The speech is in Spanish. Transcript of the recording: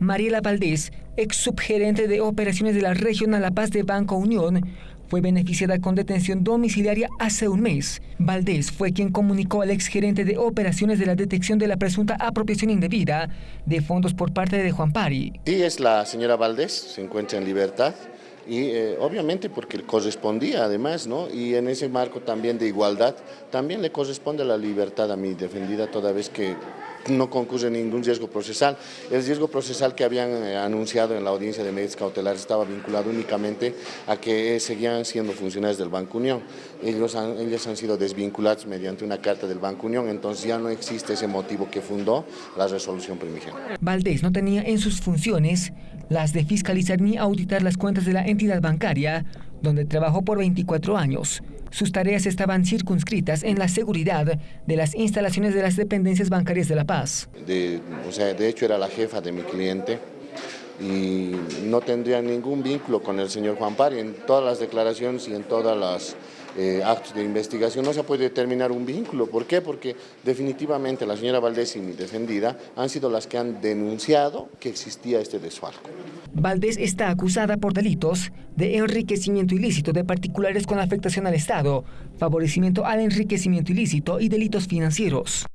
Mariela Valdés, ex subgerente de operaciones de la Regional La Paz de Banco Unión, fue beneficiada con detención domiciliaria hace un mes. Valdés fue quien comunicó al exgerente de operaciones de la detección de la presunta apropiación indebida de fondos por parte de Juan Pari. Sí, es la señora Valdés, se encuentra en libertad y eh, obviamente porque correspondía además, ¿no? Y en ese marco también de igualdad, también le corresponde la libertad a mi defendida toda vez que no concurre ningún riesgo procesal. El riesgo procesal que habían eh, anunciado en la audiencia de medidas cautelares estaba vinculado únicamente a que eh, seguían siendo funcionarios del Banco Unión. Ellos han, ellos han sido desvinculados mediante una carta del Banco Unión, entonces ya no existe ese motivo que fundó la resolución primigenia. Valdés no tenía en sus funciones las de fiscalizar ni auditar las cuentas de la entidad bancaria, donde trabajó por 24 años. Sus tareas estaban circunscritas en la seguridad de las instalaciones de las dependencias bancarias de La Paz. De, o sea, de hecho era la jefa de mi cliente y no tendría ningún vínculo con el señor Juan Pari. En todas las declaraciones y en todas las eh, actos de investigación no se puede determinar un vínculo. ¿Por qué? Porque definitivamente la señora Valdés y mi defendida han sido las que han denunciado que existía este desfalco. Valdés está acusada por delitos de enriquecimiento ilícito de particulares con afectación al Estado, favorecimiento al enriquecimiento ilícito y delitos financieros.